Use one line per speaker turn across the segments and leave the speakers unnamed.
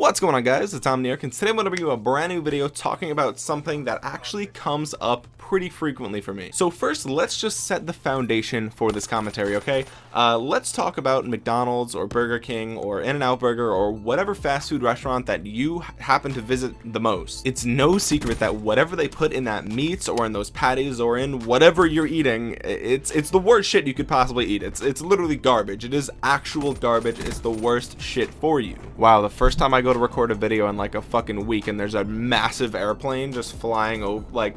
What's going on guys, it's Omniarch and today I'm going to bring you a brand new video talking about something that actually comes up pretty frequently for me. So first, let's just set the foundation for this commentary, okay? Uh, let's talk about McDonald's or Burger King or In-N-Out Burger or whatever fast food restaurant that you happen to visit the most. It's no secret that whatever they put in that meats or in those patties or in whatever you're eating, it's it's the worst shit you could possibly eat. It's it's literally garbage. It is actual garbage. It's the worst shit for you. Wow, the first time I go to record a video in like a fucking week and there's a massive airplane just flying over like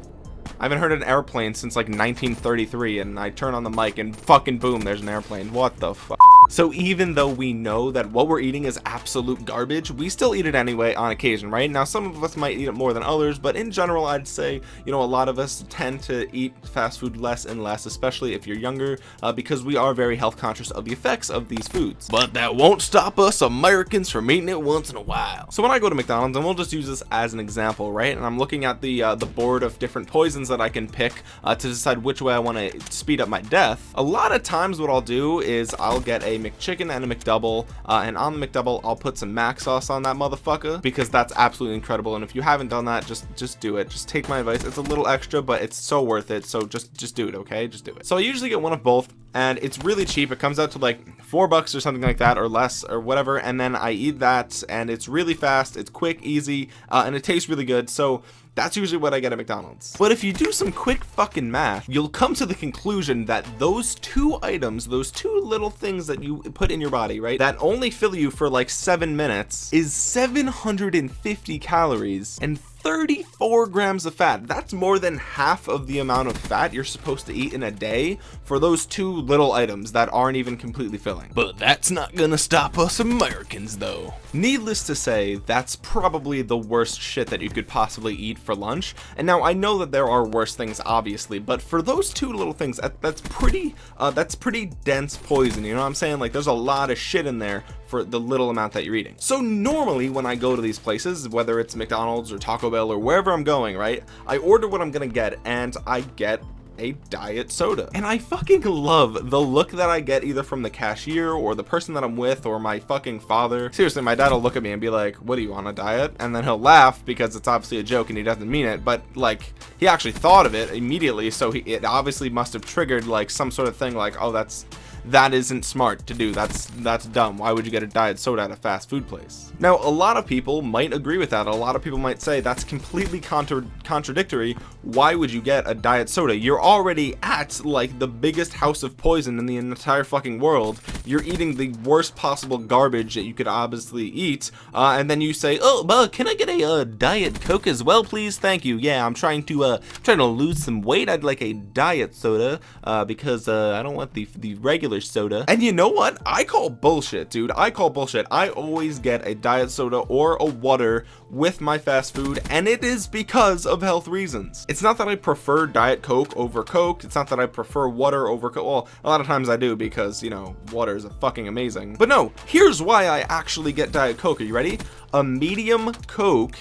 I haven't heard an airplane since like 1933 and I turn on the mic and fucking boom there's an airplane. What the fuck so even though we know that what we're eating is absolute garbage we still eat it anyway on occasion right? Now some of us might eat it more than others but in general I'd say you know a lot of us tend to eat fast food less and less especially if you're younger uh, because we are very health conscious of the effects of these foods. But that won't stop us Americans from eating it once in a while. So when I go to McDonald's and we'll just use this as an example right? And I'm looking at the uh, the board of different poisons that I can pick uh, to decide which way I want to speed up my death. A lot of times what I'll do is I'll get a McChicken and a McDouble. Uh, and on the McDouble I'll put some mac sauce on that motherfucker because that's absolutely incredible. And if you haven't done that just just do it. Just take my advice. It's a little extra but it's so worth it. So just just do it okay? Just do it. So I usually get one of both and it's really cheap. It comes out to like four bucks or something like that or less or whatever. And then I eat that and it's really fast. It's quick easy uh, and it tastes really good. So that's usually what I get at McDonald's. But if you do some quick fucking math, you'll come to the conclusion that those two items, those two little things that you put in your body, right, that only fill you for like seven minutes is 750 calories and 34 grams of fat. That's more than half of the amount of fat you're supposed to eat in a day for those two little items that aren't even completely filling. But that's not gonna stop us Americans though. Needless to say that's probably the worst shit that you could possibly eat for lunch. And now I know that there are worse things obviously but for those two little things that's pretty uh, that's pretty dense poison you know what I'm saying? Like there's a lot of shit in there for the little amount that you're eating. So normally when I go to these places whether it's McDonald's or Taco Bell or wherever I'm going right I order what I'm gonna get and I get a diet soda. And I fucking love the look that I get either from the cashier or the person that I'm with or my fucking father. Seriously my dad will look at me and be like what do you want a diet? And then he'll laugh because it's obviously a joke and he doesn't mean it but like he actually thought of it immediately so he it obviously must have triggered like some sort of thing like oh that's that isn't smart to do. That's that's dumb. Why would you get a diet soda at a fast food place? Now a lot of people might agree with that. A lot of people might say that's completely contra contradictory. Why would you get a diet soda? You're already at like the biggest house of poison in the entire fucking world. You're eating the worst possible garbage that you could obviously eat uh, and then you say oh but can I get a uh, diet coke as well please? Thank you. Yeah I'm trying to uh trying to lose some weight. I'd like a diet soda uh, because uh, I don't want the the regular regular soda. And you know what? I call bullshit dude. I call bullshit. I always get a diet soda or a water with my fast food and it is because of health reasons. It's not that I prefer diet coke over coke. It's not that I prefer water over coke. Well a lot of times I do because you know water is fucking amazing. But no here's why I actually get diet coke. Are you ready? A medium coke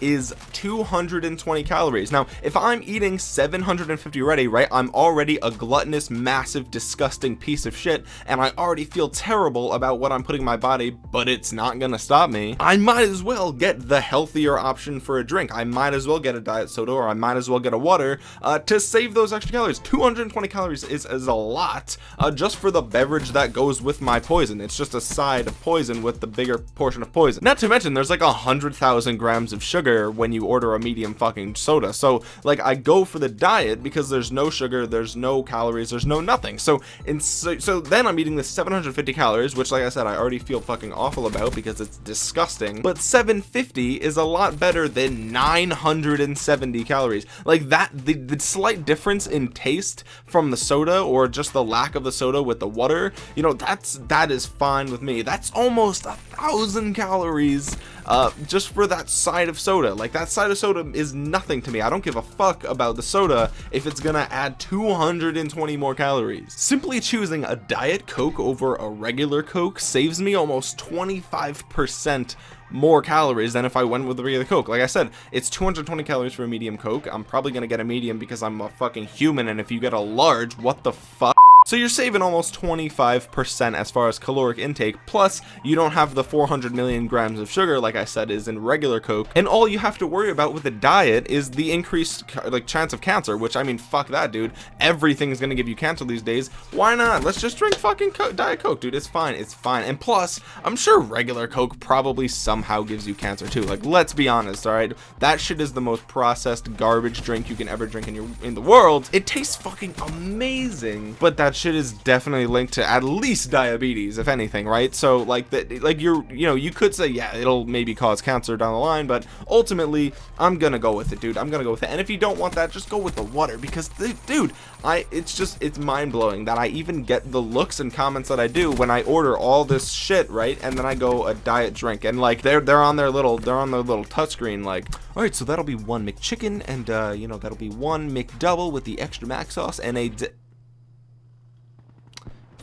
is 220 calories. Now if I'm eating 750 already right I'm already a gluttonous massive disgusting piece of shit and I already feel terrible about what I'm putting in my body but it's not gonna stop me I might as well get the healthier option for a drink. I might as well get a diet soda or I might as well get a water uh, to save those extra calories. 220 calories is, is a lot uh, just for the beverage that goes with my poison. It's just a side of poison with the bigger portion of poison. Not to mention there's like a hundred thousand grams of sugar sugar when you order a medium fucking soda. So like I go for the diet because there's no sugar there's no calories there's no nothing. So and so, so then I'm eating this 750 calories which like I said I already feel fucking awful about because it's disgusting. But 750 is a lot better than 970 calories. Like that the, the slight difference in taste from the soda or just the lack of the soda with the water you know that's that is fine with me. That's almost a thousand calories uh, just for that side of soda. Like that side of soda is nothing to me. I don't give a fuck about the soda if it's gonna add 220 more calories. Simply choosing a diet coke over a regular coke saves me almost 25 percent more calories than if I went with the regular coke. Like I said it's 220 calories for a medium coke. I'm probably gonna get a medium because I'm a fucking human and if you get a large what the fuck so you're saving almost 25% as far as caloric intake plus you don't have the 400 million grams of sugar like I said is in regular coke. And all you have to worry about with a diet is the increased like chance of cancer which I mean fuck that dude. Everything's gonna give you cancer these days. Why not? Let's just drink fucking co diet coke dude. It's fine. It's fine. And plus I'm sure regular coke probably somehow gives you cancer too. Like let's be honest all right? That shit is the most processed garbage drink you can ever drink in your in the world. It tastes fucking amazing. But shit is definitely linked to at least diabetes if anything right? So like that like you're you know you could say yeah it'll maybe cause cancer down the line but ultimately i'm gonna go with it dude. I'm gonna go with it. And if you don't want that just go with the water because dude i it's just it's mind-blowing that i even get the looks and comments that i do when i order all this shit right? And then i go a diet drink and like they're they're on their little they're on their little touchscreen like all right so that'll be one mcchicken and uh you know that'll be one mcdouble with the extra mac sauce and a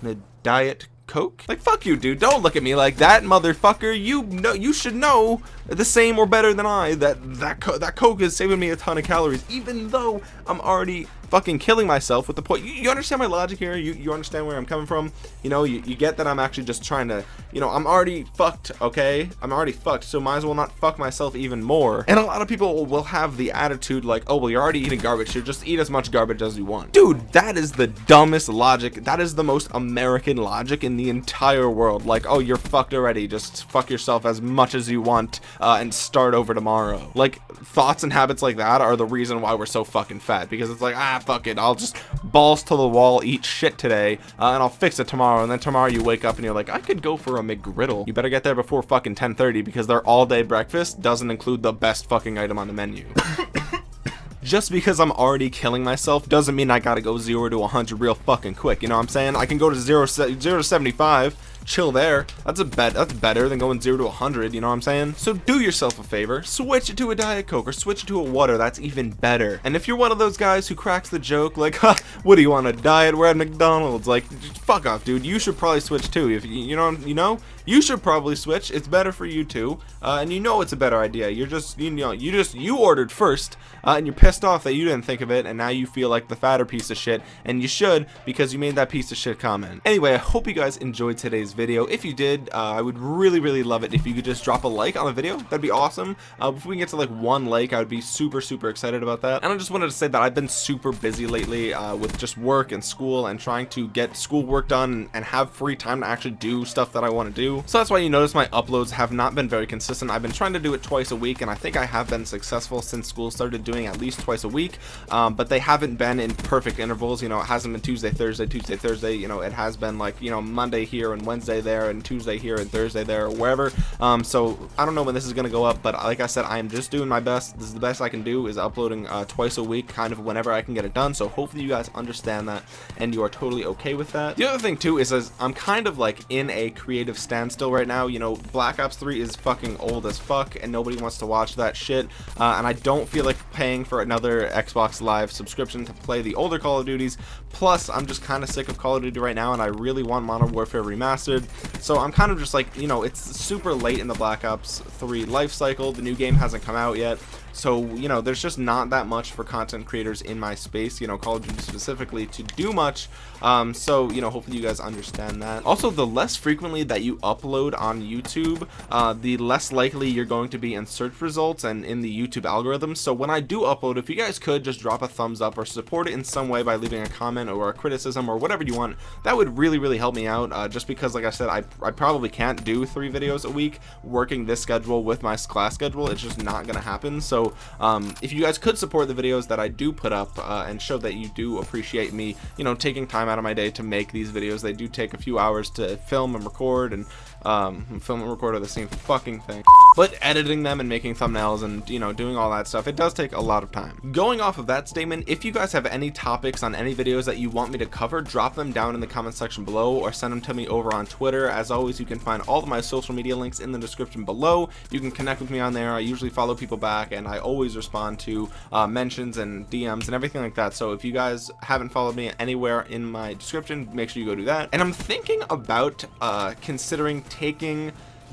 a diet coke? Like fuck you dude. Don't look at me like that motherfucker. You know you should know the same or better than I that that co that coke is saving me a ton of calories even though I'm already fucking killing myself with the point you, you, understand my logic here you, you understand where I'm coming from you know you, you get that I'm actually just trying to you know I'm already fucked okay? I'm already fucked so might as well not fuck myself even more. And a lot of people will have the attitude like oh well you're already eating garbage so just eat as much garbage as you want. Dude that is the dumbest logic that is the most American logic in the entire world. Like oh you're fucked already just fuck yourself as much as you want uh, and start over tomorrow. Like thoughts and habits like that are the reason why we're so fucking fat because it's like ah fuck it I'll just balls to the wall eat shit today uh, and I'll fix it tomorrow. And then tomorrow you wake up and you're like I could go for a McGriddle. You better get there before fucking 10:30 because their all-day breakfast doesn't include the best fucking item on the menu. Just because I'm already killing myself doesn't mean I gotta go 0 to 100 real fucking quick. You know what I'm saying? I can go to 0, 0 to 75 chill there. That's a bet that's better than going 0 to 100 you know what i'm saying? So do yourself a favor. Switch it to a diet coke or switch it to a water that's even better. And if you're one of those guys who cracks the joke like what do you want a diet? We're at mcdonald's. Like fuck off dude. You should probably switch too if you know you know you should probably switch. It's better for you too. Uh, and you know it's a better idea. You're just you know you just you ordered first uh, and you're pissed off that you didn't think of it and now you feel like the fatter piece of shit and you should because you made that piece of shit comment. Anyway i hope you guys enjoyed today's video. If you did uh, i would really really love it if you could just drop a like on the video. That'd be awesome. Uh, if we can get to like one like i would be super super excited about that. And i just wanted to say that i've been super busy lately uh, with just work and school and trying to get school work done and have free time to actually do stuff that i want to do so that's why you notice my uploads have not been very consistent. I've been trying to do it twice a week and I think I have been successful since school started doing at least twice a week. Um, but they haven't been in perfect intervals. You know it hasn't been Tuesday Thursday Tuesday Thursday. You know it has been like you know Monday here and Wednesday there and Tuesday here and Thursday there or wherever. Um, so I don't know when this is gonna go up but like I said I am just doing my best. This is the best I can do is uploading uh, twice a week kind of whenever I can get it done. So hopefully you guys understand that and you are totally okay with that. The other thing too is as I'm kind of like in a creative standstill right now. You know Black Ops 3 is fucking old as fuck and nobody wants to watch that shit. Uh, and I don't feel like paying for another Xbox Live subscription to play the older Call of Duties. Plus I'm just kind of sick of Call of Duty right now and I really want Modern Warfare Remastered. So I'm kind of just like you know it's super late in the Black Ops 3 life cycle. The new game hasn't come out yet so you know there's just not that much for content creators in my space you know Call of Duty specifically to do much. Um, so you know hopefully you guys understand that. Also the less frequently that you upload on YouTube uh, the less likely you're going to be in search results and in the YouTube algorithm. So when I do upload if you guys could just drop a thumbs up or support it in some way by leaving a comment or a criticism or whatever you want that would really really help me out. Uh, just because like I said I, I probably can't do three videos a week working this schedule with my class schedule. It's just not gonna happen. So um, if you guys could support the videos that I do put up uh, and show that you do appreciate me you know taking time out of my day to make these videos. They do take a few hours to film and record and um, film and record are the same fucking thing. But editing them and making thumbnails and you know doing all that stuff it does take a lot of time. Going off of that statement if you guys have any topics on any videos that you want me to cover drop them down in the comment section below or send them to me over on Twitter. As always you can find all of my social media links in the description below. You can connect with me on there. I usually follow people back and I always respond to uh, mentions and DMs and everything like that. So if you guys haven't followed me anywhere in my description make sure you go do that. And I'm thinking about uh, considering taking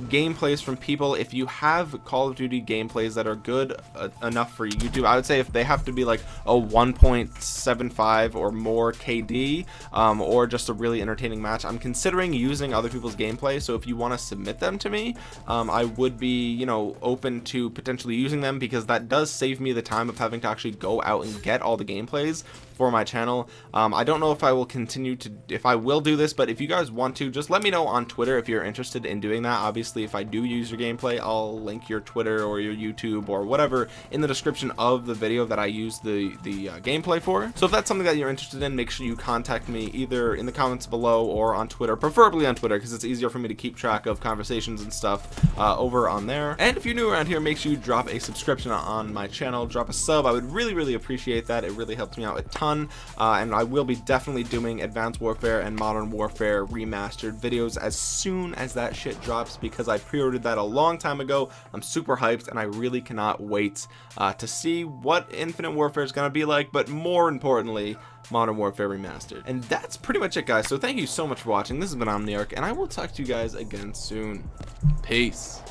gameplays from people. If you have Call of Duty gameplays that are good uh, enough for YouTube I would say if they have to be like a 1.75 or more KD um, or just a really entertaining match I'm considering using other people's gameplay. So if you want to submit them to me um, I would be you know open to potentially using them because that does save me the time of having to actually go out and get all the gameplays for my channel. Um, I don't know if I will continue to if I will do this but if you guys want to just let me know on Twitter if you're interested in doing that. Obviously if I do use your gameplay I'll link your Twitter or your YouTube or whatever in the description of the video that I use the the uh, gameplay for. So if that's something that you're interested in make sure you contact me either in the comments below or on Twitter preferably on Twitter because it's easier for me to keep track of conversations and stuff uh, over on there. And if you're new around here make sure you drop a subscription on my channel drop a sub. I would really really appreciate that. It really helps me out a uh, and I will be definitely doing Advanced Warfare and Modern Warfare remastered videos as soon as that shit drops because I pre-ordered that a long time ago. I'm super hyped and I really cannot wait uh, to see what Infinite Warfare is going to be like but more importantly Modern Warfare Remastered. And that's pretty much it guys. So thank you so much for watching. This has been Omniarch and I will talk to you guys again soon. Peace